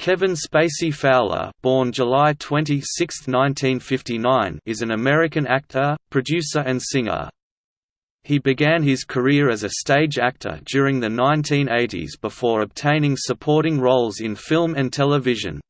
Kevin Spacey Fowler born July 26, 1959, is an American actor, producer and singer. He began his career as a stage actor during the 1980s before obtaining supporting roles in film and television.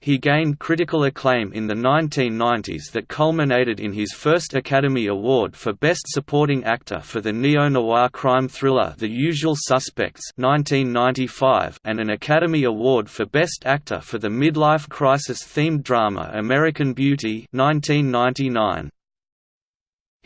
He gained critical acclaim in the 1990s that culminated in his first Academy Award for Best Supporting Actor for the neo-noir crime thriller The Usual Suspects 1995 and an Academy Award for Best Actor for the midlife crisis-themed drama American Beauty 1999.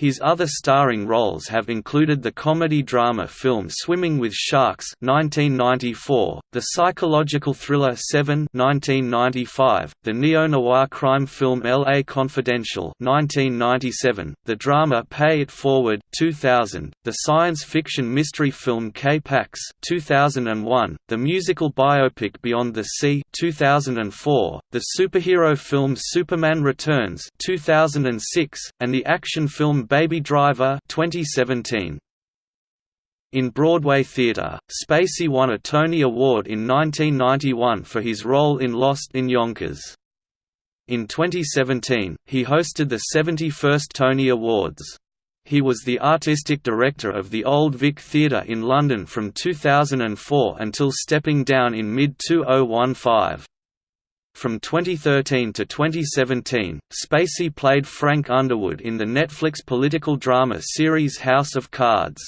His other starring roles have included the comedy-drama film Swimming with Sharks (1994), the psychological thriller Seven (1995), the neo-noir crime film L.A. Confidential (1997), the drama Pay It Forward (2000), the science fiction mystery film K-Pax (2001), the musical biopic Beyond the Sea (2004), the superhero film Superman Returns (2006), and the action film Baby Driver 2017. In Broadway theatre, Spacey won a Tony Award in 1991 for his role in Lost in Yonkers. In 2017, he hosted the 71st Tony Awards. He was the artistic director of the Old Vic Theatre in London from 2004 until stepping down in mid-2015. From 2013 to 2017, Spacey played Frank Underwood in the Netflix political drama series House of Cards.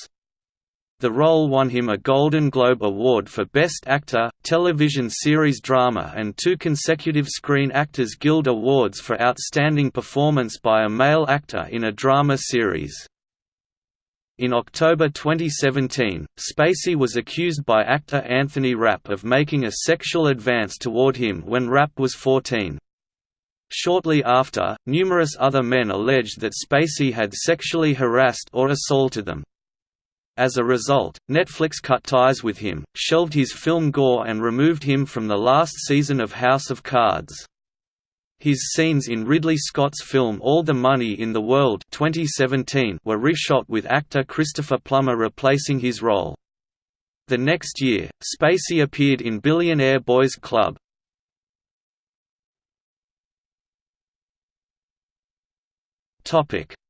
The role won him a Golden Globe Award for Best Actor, Television Series Drama and two consecutive Screen Actors Guild Awards for Outstanding Performance by a Male Actor in a Drama Series. In October 2017, Spacey was accused by actor Anthony Rapp of making a sexual advance toward him when Rapp was 14. Shortly after, numerous other men alleged that Spacey had sexually harassed or assaulted them. As a result, Netflix cut ties with him, shelved his film Gore and removed him from the last season of House of Cards. His scenes in Ridley Scott's film All the Money in the World 2017 were reshot with actor Christopher Plummer replacing his role. The next year, Spacey appeared in Billionaire Boys Club.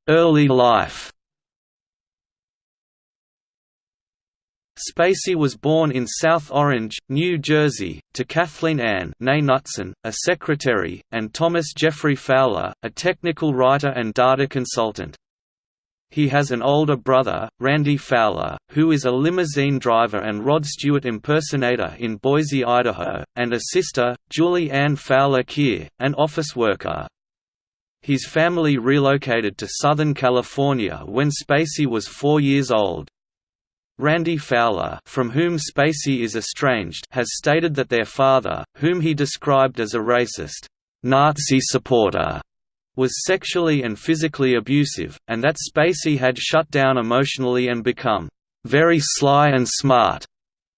Early life Spacey was born in South Orange, New Jersey, to Kathleen Ann Knutson, a secretary, and Thomas Jeffrey Fowler, a technical writer and data consultant. He has an older brother, Randy Fowler, who is a limousine driver and Rod Stewart impersonator in Boise, Idaho, and a sister, Julie Ann Fowler Keir, an office worker. His family relocated to Southern California when Spacey was four years old. Randy Fowler from whom Spacey is estranged has stated that their father, whom he described as a racist, Nazi supporter, was sexually and physically abusive, and that Spacey had shut down emotionally and become very sly and smart.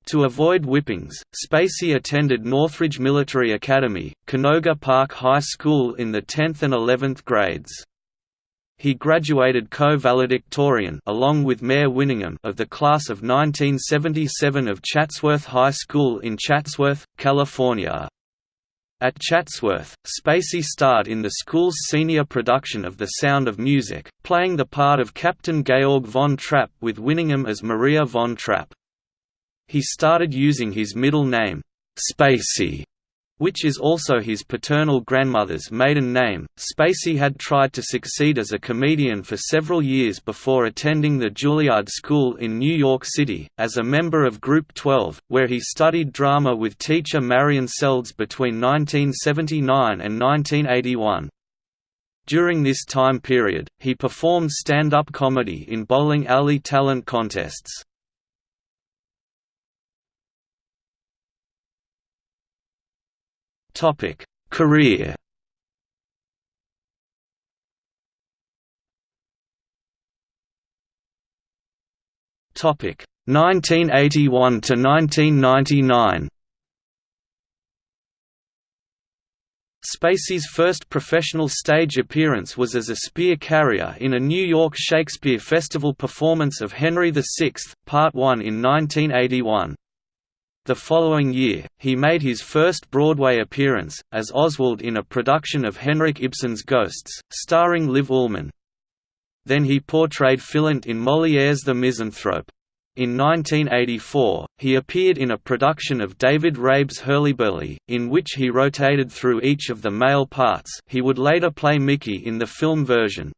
To avoid whippings, Spacey attended Northridge Military Academy, Canoga Park High School in the 10th and 11th grades. He graduated co-valedictorian along with Mare Winningham of the class of 1977 of Chatsworth High School in Chatsworth, California. At Chatsworth, Spacey starred in the school's senior production of The Sound of Music, playing the part of Captain Georg von Trapp with Winningham as Maria von Trapp. He started using his middle name, Spacey, which is also his paternal grandmother's maiden name. Spacey had tried to succeed as a comedian for several years before attending the Juilliard School in New York City, as a member of Group 12, where he studied drama with teacher Marion Seldes between 1979 and 1981. During this time period, he performed stand-up comedy in bowling alley talent contests. Topic: Career. Topic: 1981 to 1999. Spacey's first professional stage appearance was as a spear carrier in a New York Shakespeare Festival performance of Henry VI, Part 1 in 1981. The following year, he made his first Broadway appearance, as Oswald in a production of Henrik Ibsen's Ghosts, starring Liv Ullmann. Then he portrayed Philinte in Molière's The Misanthrope. In 1984, he appeared in a production of David Rabe's Hurlyburly, in which he rotated through each of the male parts he would later play Mickey in the film version.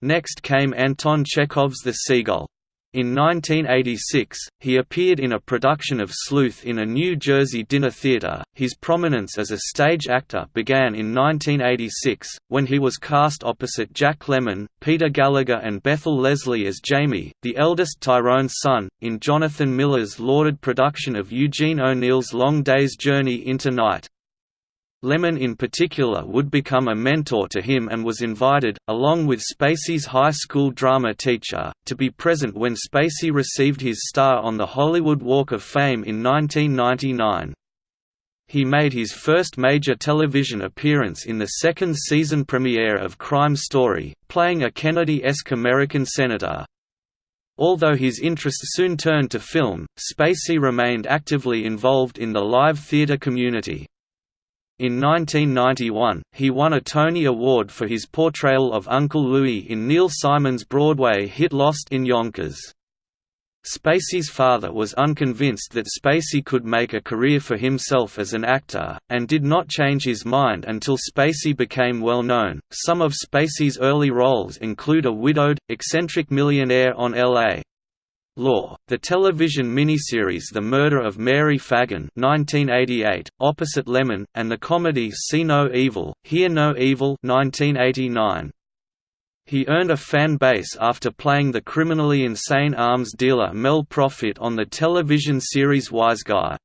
Next came Anton Chekhov's The Seagull. In 1986, he appeared in a production of Sleuth in a New Jersey dinner theater. His prominence as a stage actor began in 1986, when he was cast opposite Jack Lemmon, Peter Gallagher, and Bethel Leslie as Jamie, the eldest Tyrone's son, in Jonathan Miller's lauded production of Eugene O'Neill's Long Day's Journey into Night. Lemmon in particular would become a mentor to him and was invited, along with Spacey's high school drama teacher, to be present when Spacey received his star on the Hollywood Walk of Fame in 1999. He made his first major television appearance in the second season premiere of Crime Story, playing a Kennedy-esque American senator. Although his interest soon turned to film, Spacey remained actively involved in the live theater community. In 1991, he won a Tony Award for his portrayal of Uncle Louie in Neil Simon's Broadway hit Lost in Yonkers. Spacey's father was unconvinced that Spacey could make a career for himself as an actor, and did not change his mind until Spacey became well known. Some of Spacey's early roles include a widowed, eccentric millionaire on L.A. Law, the television miniseries The Murder of Mary Phagan 1988, opposite Lemmon, and the comedy See No Evil, Hear No Evil 1989. He earned a fan base after playing the criminally insane arms dealer Mel Profit on the television series Wiseguy.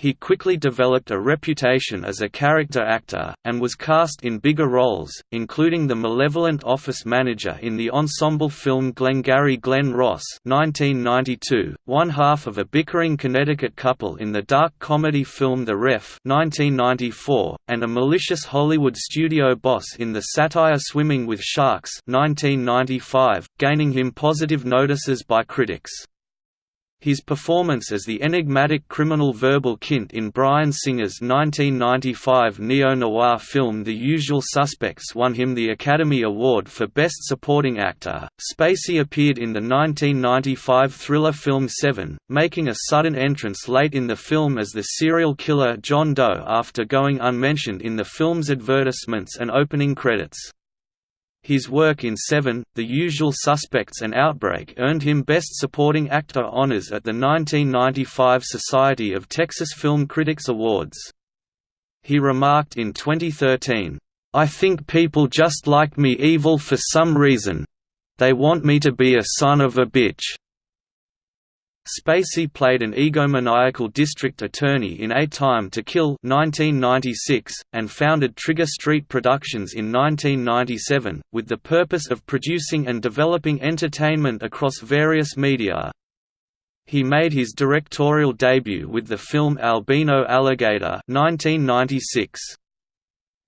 He quickly developed a reputation as a character actor, and was cast in bigger roles, including the malevolent office manager in the ensemble film Glengarry Glen Ross 1992, one half of a bickering Connecticut couple in the dark comedy film The Ref 1994, and a malicious Hollywood studio boss in the satire Swimming with Sharks 1995, gaining him positive notices by critics. His performance as the enigmatic criminal Verbal Kint in Bryan Singer's 1995 neo-noir film The Usual Suspects won him the Academy Award for Best Supporting Actor. Spacey appeared in the 1995 thriller film Seven, making a sudden entrance late in the film as the serial killer John Doe after going unmentioned in the film's advertisements and opening credits. His work in Seven, The Usual Suspects and Outbreak earned him Best Supporting Actor honors at the 1995 Society of Texas Film Critics Awards. He remarked in 2013, "...I think people just like me evil for some reason. They want me to be a son of a bitch." Spacey played an egomaniacal district attorney in A Time to Kill 1996, and founded Trigger Street Productions in 1997, with the purpose of producing and developing entertainment across various media. He made his directorial debut with the film Albino Alligator 1996.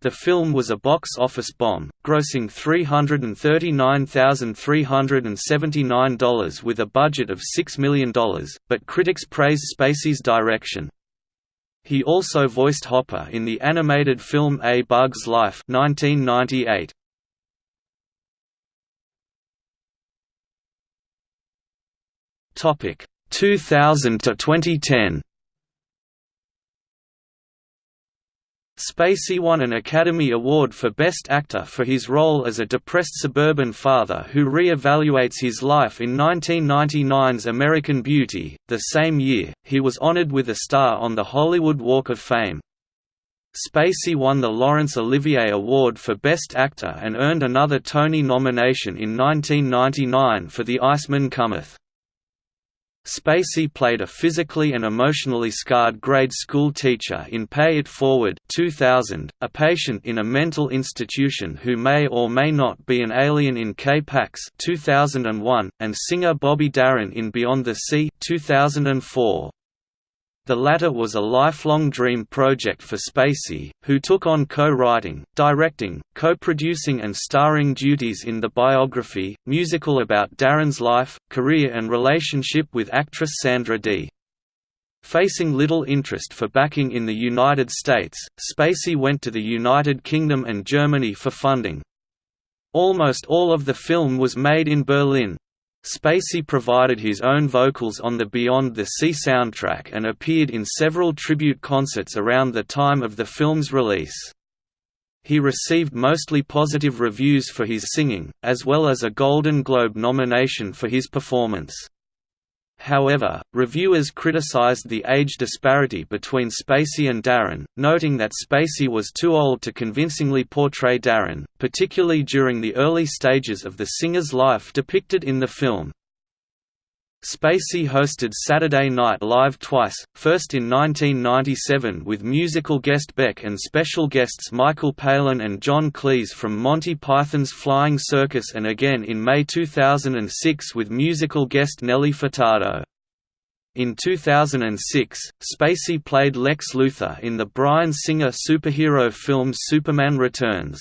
The film was a box office bomb, grossing $339,379 with a budget of $6 million, but critics praised Spacey's direction. He also voiced Hopper in the animated film A Bug's Life 1998. Topic 2000 to 2010. Spacey won an Academy Award for Best Actor for his role as a depressed suburban father who re-evaluates his life in 1999's American Beauty. The same year, he was honored with a star on the Hollywood Walk of Fame. Spacey won the Laurence Olivier Award for Best Actor and earned another Tony nomination in 1999 for The Iceman Cometh. Spacey played a physically and emotionally scarred grade school teacher in Pay It Forward 2000, a patient in a mental institution who may or may not be an alien in K-Pax 2001, and singer Bobby Darin in Beyond the Sea 2004. The latter was a lifelong dream project for Spacey, who took on co-writing, directing, co-producing and starring duties in the biography, musical about Darin's life, career and relationship with actress Sandra Dee. Facing little interest for backing in the United States, Spacey went to the United Kingdom and Germany for funding. Almost all of the film was made in Berlin. Spacey provided his own vocals on the Beyond the Sea soundtrack and appeared in several tribute concerts around the time of the film's release. He received mostly positive reviews for his singing, as well as a Golden Globe nomination for his performance. However, reviewers criticized the age disparity between Spacey and Darin, noting that Spacey was too old to convincingly portray Darin, particularly during the early stages of the singer's life depicted in the film. Spacey hosted Saturday Night Live twice, first in 1997 with musical guest Beck and special guests Michael Palin and John Cleese from Monty Python's Flying Circus and again in May 2006 with musical guest Nelly Furtado. In 2006, Spacey played Lex Luthor in the Bryan Singer superhero film Superman Returns.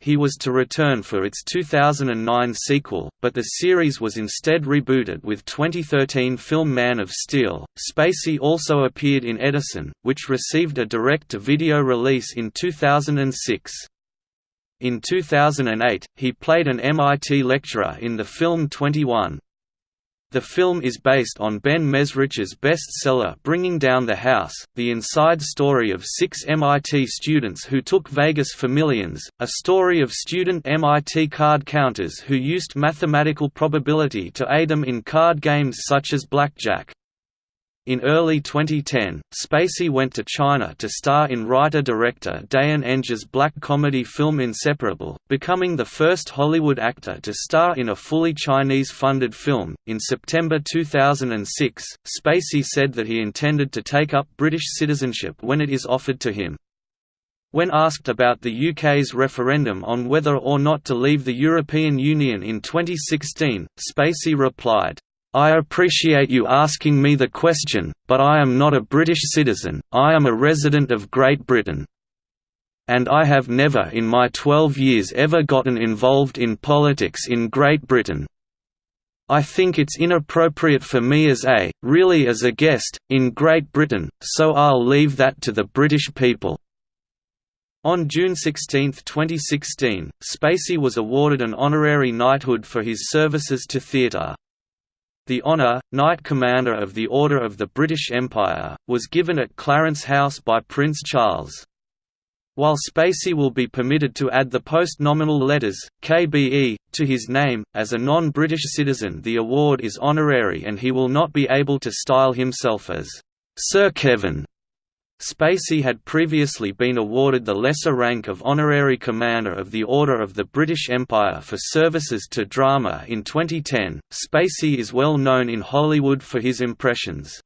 He was to return for its 2009 sequel, but the series was instead rebooted with 2013 film Man of Steel. Spacey also appeared in Edison, which received a direct to video release in 2006. In 2008, he played an MIT lecturer in the film 21. The film is based on Ben Mezrich's bestseller Bringing Down the House, the inside story of six MIT students who took Vegas for millions, a story of student MIT card counters who used mathematical probability to aid them in card games such as blackjack. In early 2010, Spacey went to China to star in writer-director Dayyan Eng's black comedy film Inseparable, becoming the first Hollywood actor to star in a fully Chinese-funded film. In September 2006, Spacey said that he intended to take up British citizenship when it is offered to him. When asked about the UK's referendum on whether or not to leave the European Union in 2016, Spacey replied, I appreciate you asking me the question, but I am not a British citizen, I am a resident of Great Britain. And I have never in my 12 years ever gotten involved in politics in Great Britain. I think it's inappropriate for me as a, really as a guest, in Great Britain, so I'll leave that to the British people." On June 16, 2016, Spacey was awarded an honorary knighthood for his services to theatre. The honour, Knight Commander of the Order of the British Empire, was given at Clarence House by Prince Charles. While Spacey will be permitted to add the post-nominal letters, KBE, to his name, as a non-British citizen the award is honorary and he will not be able to style himself as Sir Kevin Spacey had previously been awarded the lesser rank of Honorary Commander of the Order of the British Empire for services to drama in 2010. Spacey is well known in Hollywood for his impressions.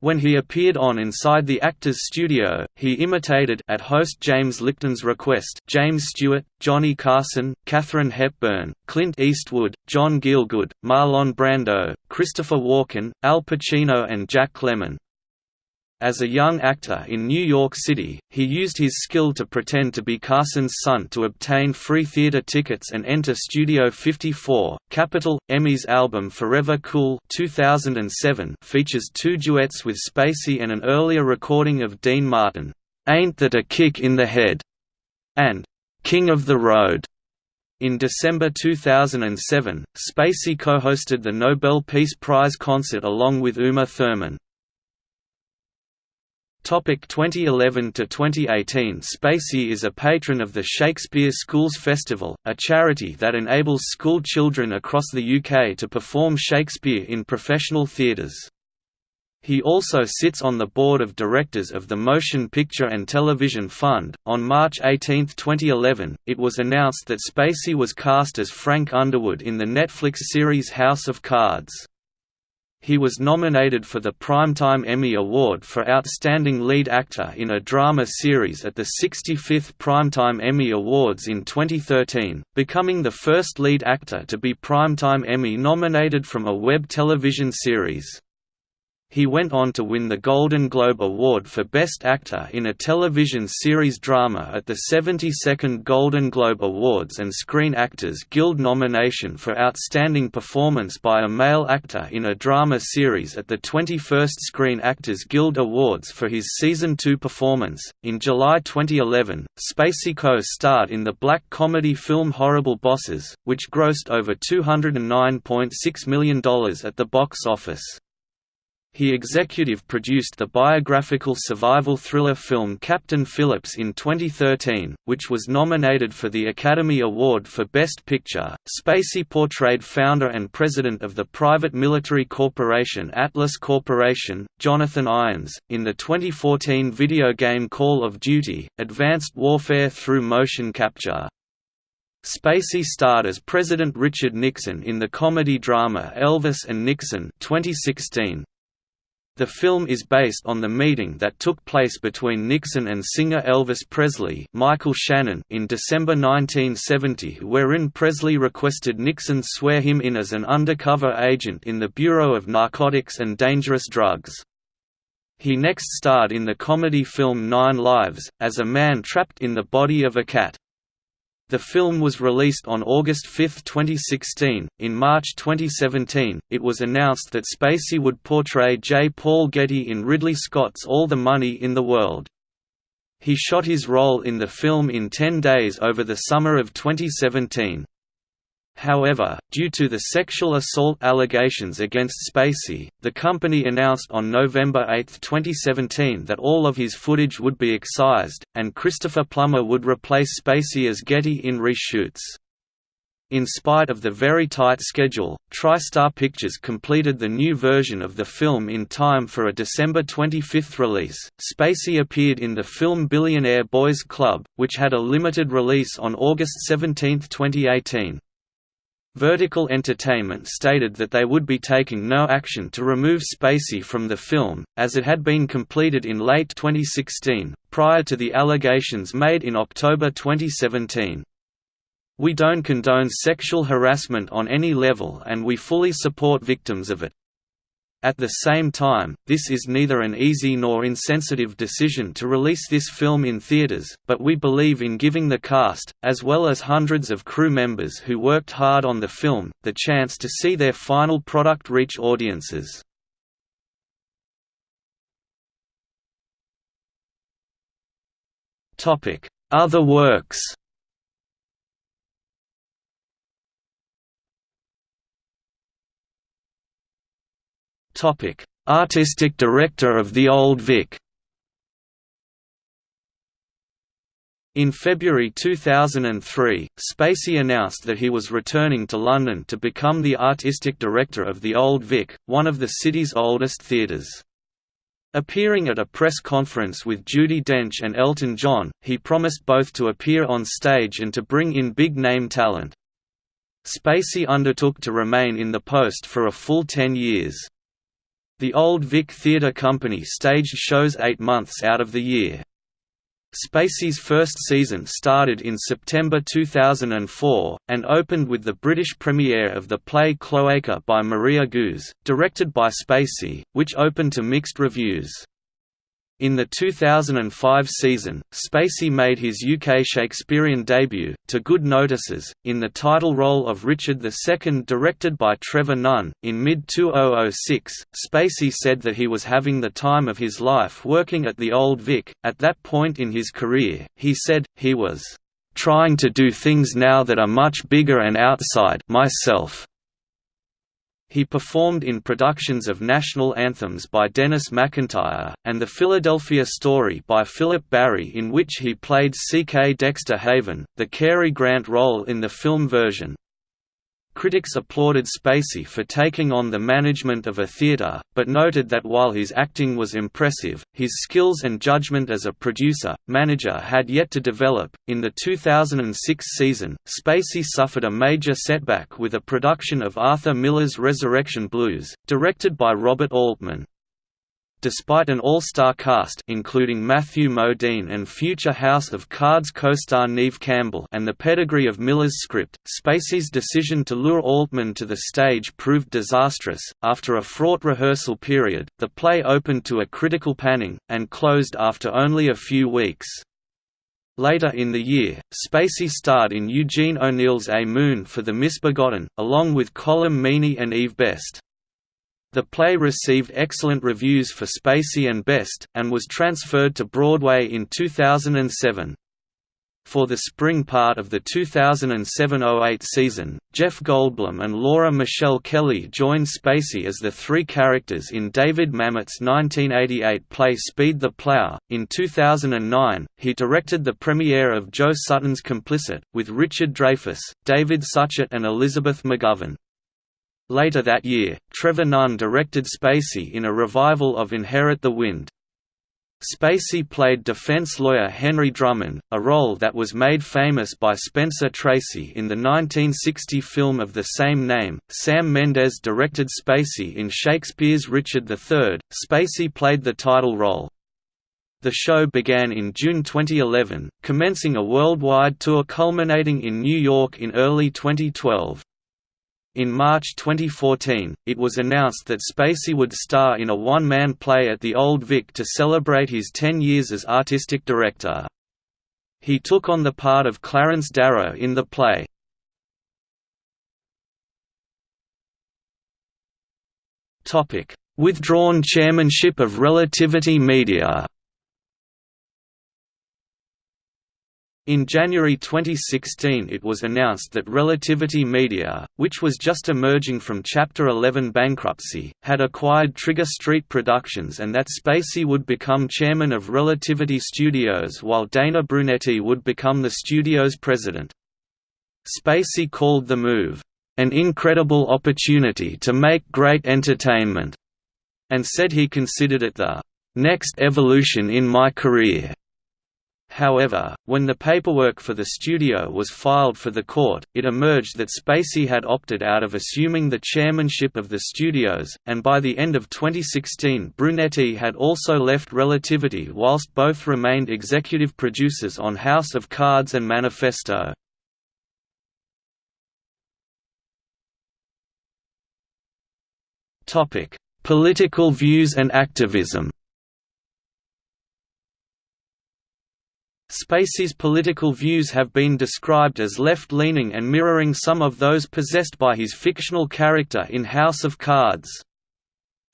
When he appeared on Inside the Actors Studio, he imitated at host James Lipton's request James Stewart, Johnny Carson, Katharine Hepburn, Clint Eastwood, John Gielgud, Marlon Brando, Christopher Walken, Al Pacino and Jack Lemmon. As a young actor in New York City, he used his skill to pretend to be Carson's son to obtain free theater tickets and enter Studio 54. Capitol/EMI's album Forever Cool 2007 features two duets with Spacey and an earlier recording of Dean Martin, Ain't That a Kick in the Head, and King of the Road. In December 2007, Spacey co-hosted the Nobel Peace Prize concert along with Uma Thurman. Topic 2011 to 2018 Spacey is a patron of the Shakespeare Schools Festival, a charity that enables school children across the UK to perform Shakespeare in professional theatres. He also sits on the board of directors of the Motion Picture and Television Fund. On March 18, 2011, it was announced that Spacey was cast as Frank Underwood in the Netflix series House of Cards. He was nominated for the Primetime Emmy Award for Outstanding Lead Actor in a Drama Series at the 65th Primetime Emmy Awards in 2013, becoming the first lead actor to be Primetime Emmy nominated from a web television series. He went on to win the Golden Globe Award for Best Actor in a Television Series Drama at the 72nd Golden Globe Awards and Screen Actors Guild nomination for Outstanding Performance by a Male Actor in a Drama Series at the 21st Screen Actors Guild Awards for his Season 2 performance. In July 2011, Spacey co-starred in the black comedy film Horrible Bosses, which grossed over $209.6 million at the box office. He executive produced the biographical survival thriller film Captain Phillips in 2013, which was nominated for the Academy Award for Best Picture. Spacey portrayed founder and president of the private military corporation Atlas Corporation, Jonathan Irons, in the 2014 video game Call of Duty: Advanced Warfare through motion capture. Spacey starred as President Richard Nixon in the comedy drama Elvis and Nixon 2016. The film is based on the meeting that took place between Nixon and singer Elvis Presley Michael Shannon in December 1970 wherein Presley requested Nixon swear him in as an undercover agent in the Bureau of Narcotics and Dangerous Drugs. He next starred in the comedy film Nine Lives, as a man trapped in the body of a cat. The film was released on August 5, 2016. In March 2017, it was announced that Spacey would portray J. Paul Getty in Ridley Scott's All the Money in the World. He shot his role in the film in 10 days over the summer of 2017. However, due to the sexual assault allegations against Spacey, the company announced on November 8, 2017 that all of his footage would be excised, and Christopher Plummer would replace Spacey as Getty in reshoots. In spite of the very tight schedule, TriStar Pictures completed the new version of the film in time for a December 25 release. Spacey appeared in the film Billionaire Boys Club, which had a limited release on August 17, 2018. Vertical Entertainment stated that they would be taking no action to remove Spacey from the film, as it had been completed in late 2016, prior to the allegations made in October 2017. We don't condone sexual harassment on any level and we fully support victims of it. At the same time, this is neither an easy nor insensitive decision to release this film in theaters, but we believe in giving the cast, as well as hundreds of crew members who worked hard on the film, the chance to see their final product reach audiences. Other works Artistic Director of the Old Vic. In February 2003, Spacey announced that he was returning to London to become the artistic director of the Old Vic, one of the city's oldest theatres. Appearing at a press conference with Judi Dench and Elton John, he promised both to appear on stage and to bring in big-name talent. Spacey undertook to remain in the post for a full ten years. The Old Vic Theatre Company staged shows eight months out of the year. Spacey's first season started in September 2004, and opened with the British premiere of the play Cloaca by Maria Goos, directed by Spacey, which opened to mixed reviews. In the 2005 season, Spacey made his UK Shakespearean debut, to good notices, in the title role of Richard II directed by Trevor Nunn. In mid-2006, Spacey said that he was having the time of his life working at the Old Vic. At that point in his career, he said, he was trying to do things now that are much bigger and outside myself. He performed in productions of national anthems by Dennis McIntyre, and The Philadelphia Story by Philip Barry in which he played C. K. Dexter Haven, the Cary Grant role in the film version. Critics applauded Spacey for taking on the management of a theatre, but noted that while his acting was impressive, his skills and judgment as a producer, manager had yet to develop. In the 2006 season, Spacey suffered a major setback with a production of Arthur Miller's Resurrection Blues, directed by Robert Altman. Despite an all-star cast including Matthew Modine and future House of Cards co-star Neve Campbell and the pedigree of Miller's script, Spacey's decision to lure Altman to the stage proved disastrous. After a fraught rehearsal period, the play opened to a critical panning, and closed after only a few weeks. Later in the year, Spacey starred in Eugene O'Neill's A Moon for the Misbegotten, along with Colm Meaney and Eve Best. The play received excellent reviews for Spacey and Best, and was transferred to Broadway in 2007. For the spring part of the 2007–08 season, Jeff Goldblum and Laura Michelle Kelly joined Spacey as the three characters in David Mamet's 1988 play Speed the Plow. In 2009, he directed the premiere of Joe Sutton's Complicit, with Richard Dreyfuss, David Suchet and Elizabeth McGovern. Later that year, Trevor Nunn directed Spacey in a revival of Inherit the Wind. Spacey played defense lawyer Henry Drummond, a role that was made famous by Spencer Tracy in the 1960 film of the same name. Sam Mendes directed Spacey in Shakespeare's Richard III. Spacey played the title role. The show began in June 2011, commencing a worldwide tour culminating in New York in early 2012. In March 2014, it was announced that Spacey would star in a one-man play at the Old Vic to celebrate his 10 years as artistic director. He took on the part of Clarence Darrow in the play. Withdrawn chairmanship of Relativity Media In January 2016 it was announced that Relativity Media, which was just emerging from Chapter 11 bankruptcy, had acquired Trigger Street Productions and that Spacey would become chairman of Relativity Studios while Dana Brunetti would become the studio's president. Spacey called the move, "...an incredible opportunity to make great entertainment," and said he considered it the "...next evolution in my career." However, when the paperwork for the studio was filed for the court, it emerged that Spacey had opted out of assuming the chairmanship of the studios, and by the end of 2016 Brunetti had also left Relativity whilst both remained executive producers on House of Cards and Manifesto. Political views and activism Spacey's political views have been described as left-leaning and mirroring some of those possessed by his fictional character in House of Cards.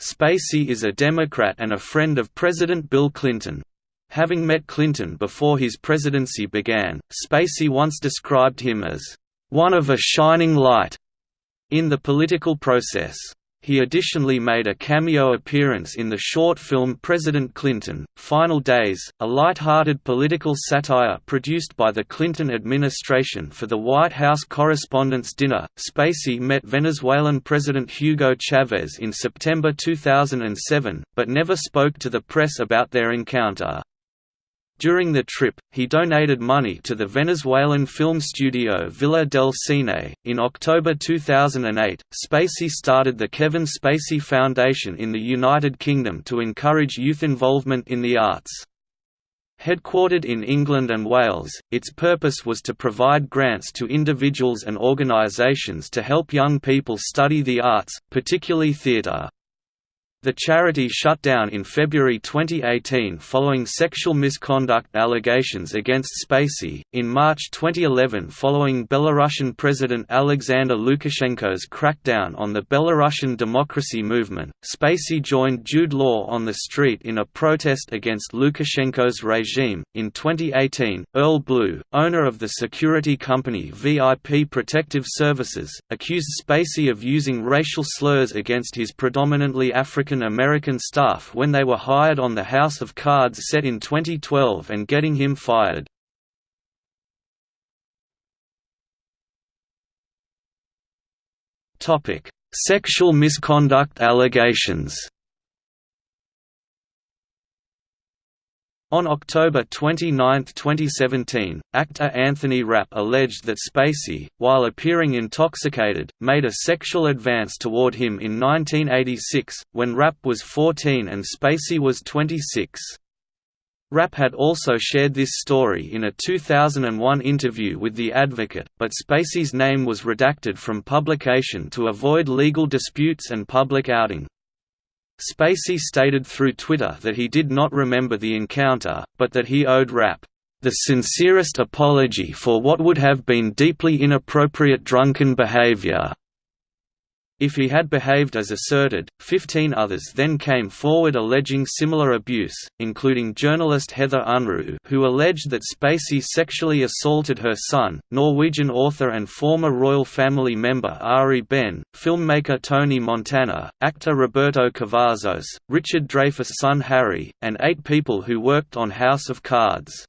Spacey is a Democrat and a friend of President Bill Clinton. Having met Clinton before his presidency began, Spacey once described him as, "...one of a shining light," in the political process. He additionally made a cameo appearance in the short film President Clinton, Final Days, a light-hearted political satire produced by the Clinton administration for the White House Correspondents' Dinner. Spacey met Venezuelan President Hugo Chavez in September 2007, but never spoke to the press about their encounter. During the trip, he donated money to the Venezuelan film studio Villa del Cine. In October 2008, Spacey started the Kevin Spacey Foundation in the United Kingdom to encourage youth involvement in the arts. Headquartered in England and Wales, its purpose was to provide grants to individuals and organisations to help young people study the arts, particularly theatre. The charity shut down in February 2018 following sexual misconduct allegations against Spacey. In March 2011, following Belarusian President Alexander Lukashenko's crackdown on the Belarusian democracy movement, Spacey joined Jude Law on the street in a protest against Lukashenko's regime. In 2018, Earl Blue, owner of the security company VIP Protective Services, accused Spacey of using racial slurs against his predominantly African African-American staff when they were hired on the House of Cards set in 2012 and getting him fired. Sexual misconduct allegations On October 29, 2017, actor Anthony Rapp alleged that Spacey, while appearing intoxicated, made a sexual advance toward him in 1986, when Rapp was 14 and Spacey was 26. Rapp had also shared this story in a 2001 interview with The Advocate, but Spacey's name was redacted from publication to avoid legal disputes and public outing. Spacey stated through Twitter that he did not remember the encounter, but that he owed Rapp, "...the sincerest apology for what would have been deeply inappropriate drunken behavior." If he had behaved as asserted, 15 others then came forward alleging similar abuse, including journalist Heather Unruh who alleged that Spacey sexually assaulted her son, Norwegian author and former royal family member Ari Behn, filmmaker Tony Montana, actor Roberto Cavazos, Richard Dreyfuss' son Harry, and eight people who worked on House of Cards.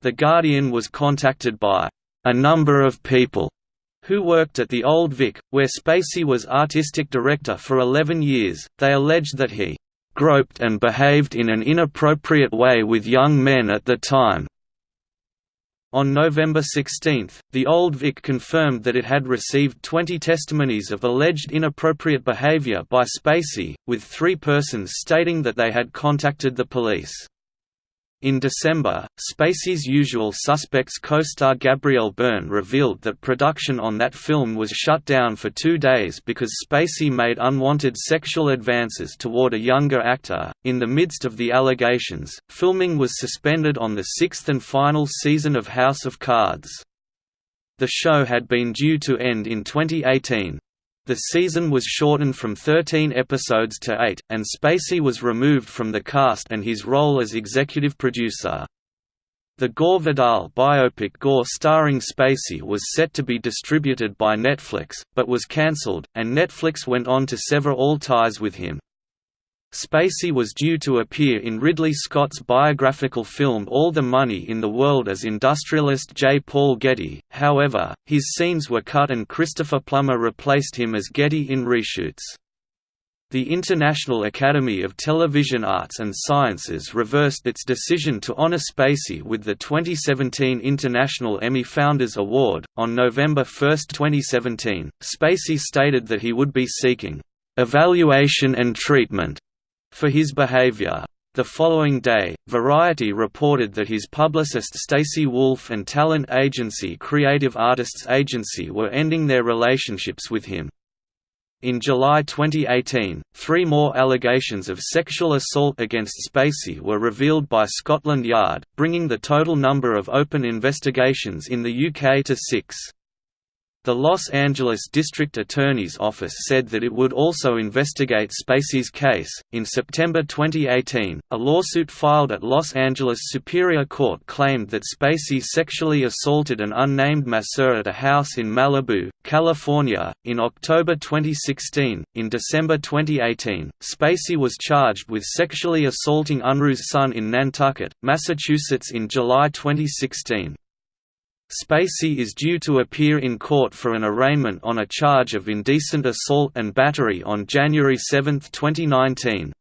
The Guardian was contacted by a number of people who worked at the Old Vic, where Spacey was artistic director for 11 years. They alleged that he groped and behaved in an inappropriate way with young men at the time. On November 16, the Old Vic confirmed that it had received 20 testimonies of alleged inappropriate behavior by Spacey, with three persons stating that they had contacted the police. In December, Spacey's usual suspects co-star Gabriel Byrne revealed that production on that film was shut down for two days because Spacey made unwanted sexual advances toward a younger actor. In the midst of the allegations, filming was suspended on the sixth and final season of House of Cards. The show had been due to end in 2018, the season was shortened from 13 episodes to 8, and Spacey was removed from the cast and his role as executive producer. The Gore Vidal biopic Gore starring Spacey was set to be distributed by Netflix, but was cancelled, and Netflix went on to sever all ties with him. Spacey was due to appear in Ridley Scott's biographical film All the Money in the World as industrialist J. Paul Getty, however, his scenes were cut and Christopher Plummer replaced him as Getty in reshoots. The International Academy of Television Arts and Sciences reversed its decision to honor Spacey with the 2017 International Emmy Founders Award. On November 1, 2017, Spacey stated that he would be seeking evaluation and treatment for his behavior. The following day, Variety reported that his publicist Stacey Wolf and talent agency Creative Artists Agency were ending their relationships with him. In July 2018, three more allegations of sexual assault against Spacey were revealed by Scotland Yard, bringing the total number of open investigations in the UK to six. The Los Angeles District Attorney's Office said that it would also investigate Spacey's case. In September 2018, a lawsuit filed at Los Angeles Superior Court claimed that Spacey sexually assaulted an unnamed masseur at a house in Malibu, California. In October 2016, in December 2018, Spacey was charged with sexually assaulting Unruh's son in Nantucket, Massachusetts in July 2016. Spacey is due to appear in court for an arraignment on a charge of indecent assault and battery on January 7, 2019.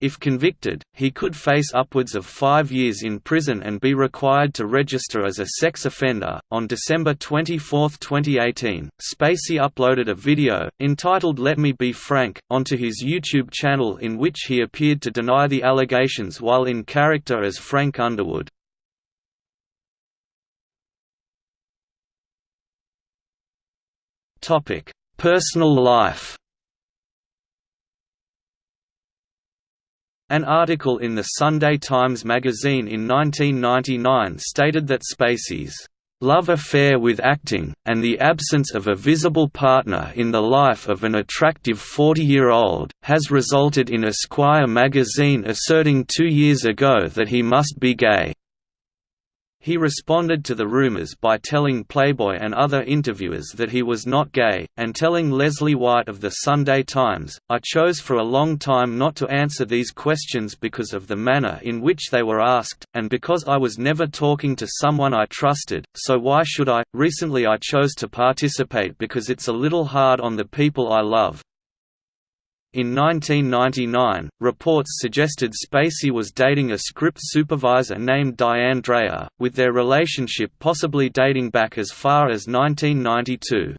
If convicted, he could face upwards of five years in prison and be required to register as a sex offender. On December 24, 2018, Spacey uploaded a video, entitled Let Me Be Frank, onto his YouTube channel in which he appeared to deny the allegations while in character as Frank Underwood. Topic: Personal life. An article in the Sunday Times magazine in 1999 stated that Spacey's love affair with acting, and the absence of a visible partner in the life of an attractive 40-year-old, has resulted in Esquire magazine asserting two years ago that he must be gay. He responded to the rumors by telling Playboy and other interviewers that he was not gay, and telling Leslie White of the Sunday Times, I chose for a long time not to answer these questions because of the manner in which they were asked, and because I was never talking to someone I trusted, so why should I? Recently I chose to participate because it's a little hard on the people I love. In 1999, reports suggested Spacey was dating a script supervisor named Diane Dreyer, with their relationship possibly dating back as far as 1992.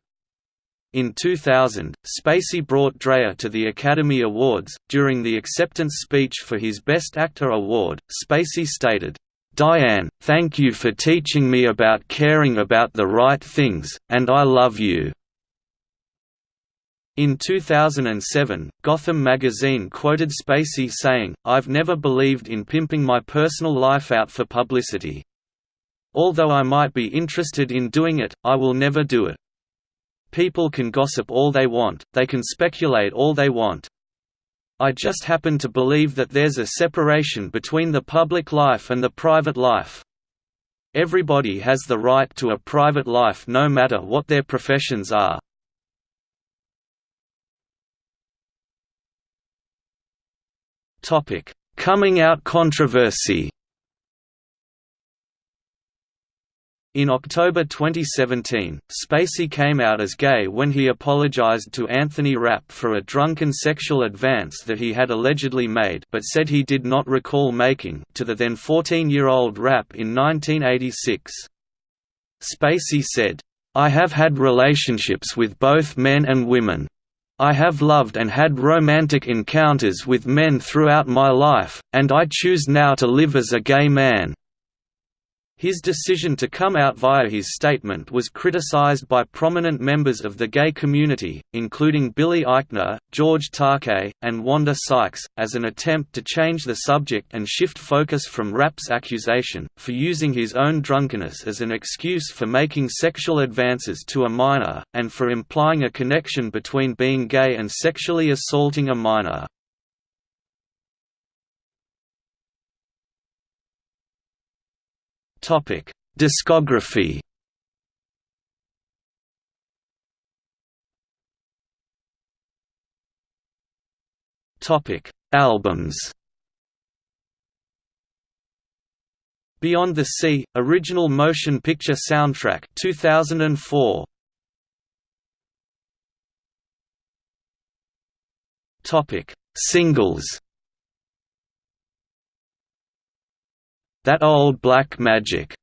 In 2000, Spacey brought Dreyer to the Academy Awards. During the acceptance speech for his Best Actor award, Spacey stated, Diane, thank you for teaching me about caring about the right things, and I love you. In 2007, Gotham magazine quoted Spacey saying, I've never believed in pimping my personal life out for publicity. Although I might be interested in doing it, I will never do it. People can gossip all they want, they can speculate all they want. I just happen to believe that there's a separation between the public life and the private life. Everybody has the right to a private life no matter what their professions are. Topic: Coming out controversy. In October 2017, Spacey came out as gay when he apologized to Anthony Rapp for a drunken sexual advance that he had allegedly made but said he did not recall making to the then 14-year-old Rapp in 1986. Spacey said, I have had relationships with both men and women. I have loved and had romantic encounters with men throughout my life, and I choose now to live as a gay man. His decision to come out via his statement was criticized by prominent members of the gay community, including Billy Eichner, George Takei, and Wanda Sykes, as an attempt to change the subject and shift focus from Rapp's accusation, for using his own drunkenness as an excuse for making sexual advances to a minor, and for implying a connection between being gay and sexually assaulting a minor. Topic: Discography. Topic: Albums. Beyond the Sea, original motion picture soundtrack 2004. Topic: Singles. That Old Black Magic,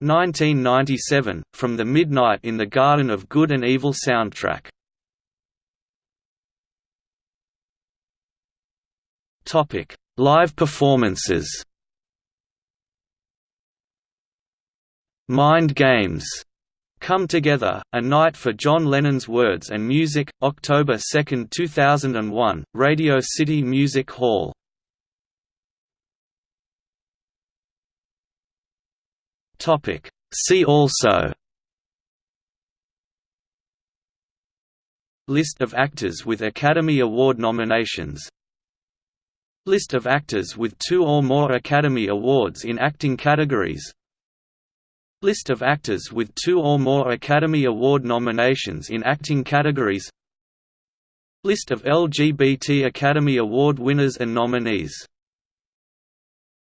1997, from the Midnight in the Garden of Good and Evil soundtrack. Topic: Live performances. Mind Games. Come Together, A Night for John Lennon's Words and Music, October 2, 2001, Radio City Music Hall Topic. See also List of actors with Academy Award nominations List of actors with two or more Academy Awards in acting categories List of actors with two or more Academy Award nominations in acting categories List of LGBT Academy Award winners and nominees